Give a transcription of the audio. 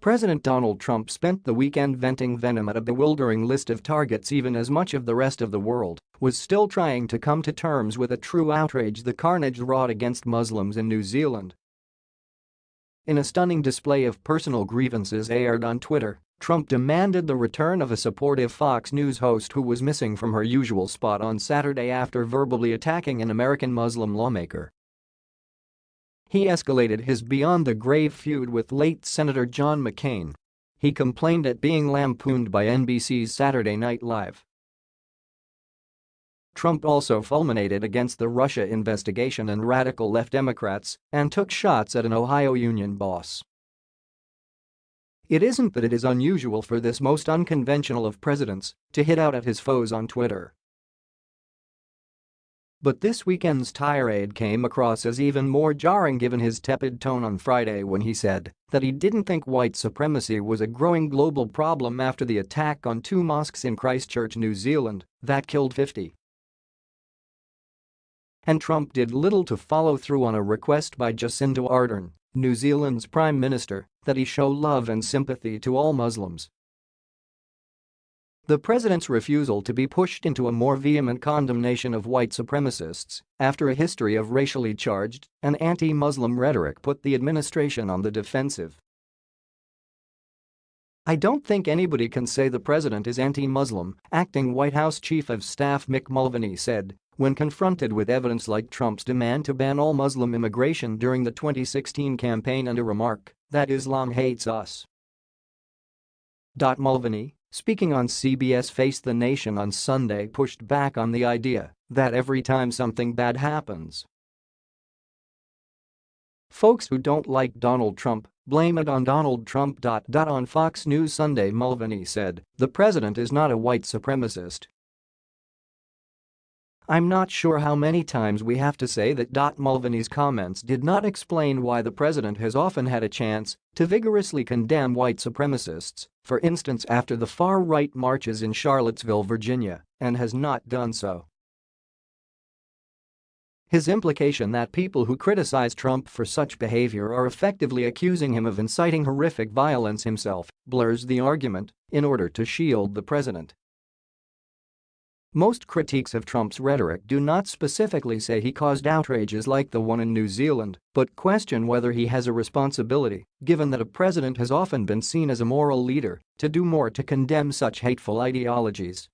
President Donald Trump spent the weekend venting venom at a bewildering list of targets even as much of the rest of the world was still trying to come to terms with a true outrage the carnage wrought against Muslims in New Zealand. In a stunning display of personal grievances aired on Twitter, Trump demanded the return of a supportive Fox News host who was missing from her usual spot on Saturday after verbally attacking an American Muslim lawmaker. He escalated his beyond the grave feud with late Senator John McCain. He complained at being lampooned by NBC's Saturday Night Live. Trump also fulminated against the Russia investigation and radical left Democrats and took shots at an Ohio union boss. It isn't that it is unusual for this most unconventional of presidents to hit out at his foes on Twitter. But this weekend's tirade came across as even more jarring given his tepid tone on Friday when he said that he didn't think white supremacy was a growing global problem after the attack on two mosques in Christchurch, New Zealand, that killed 50. And Trump did little to follow through on a request by Jacinda Ardern, New Zealand's Prime Minister, that he show love and sympathy to all Muslims. The president's refusal to be pushed into a more vehement condemnation of white supremacists after a history of racially charged and anti-Muslim rhetoric put the administration on the defensive. I don't think anybody can say the president is anti-Muslim, acting White House Chief of Staff Mick Mulvaney said when confronted with evidence like Trump's demand to ban all Muslim immigration during the 2016 campaign and a remark that Islam hates us. Mulvaney, speaking on CBS Face the Nation on Sunday pushed back on the idea that every time something bad happens, Folks who don't like Donald Trump blame it on Donald Trump. On Fox News Sunday Mulvaney said, the president is not a white supremacist, I'm not sure how many times we have to say that. Mulvaney's comments did not explain why the president has often had a chance to vigorously condemn white supremacists, for instance after the far-right marches in Charlottesville, Virginia, and has not done so. His implication that people who criticize Trump for such behavior are effectively accusing him of inciting horrific violence himself blurs the argument in order to shield the president. Most critiques of Trump's rhetoric do not specifically say he caused outrages like the one in New Zealand, but question whether he has a responsibility, given that a president has often been seen as a moral leader, to do more to condemn such hateful ideologies.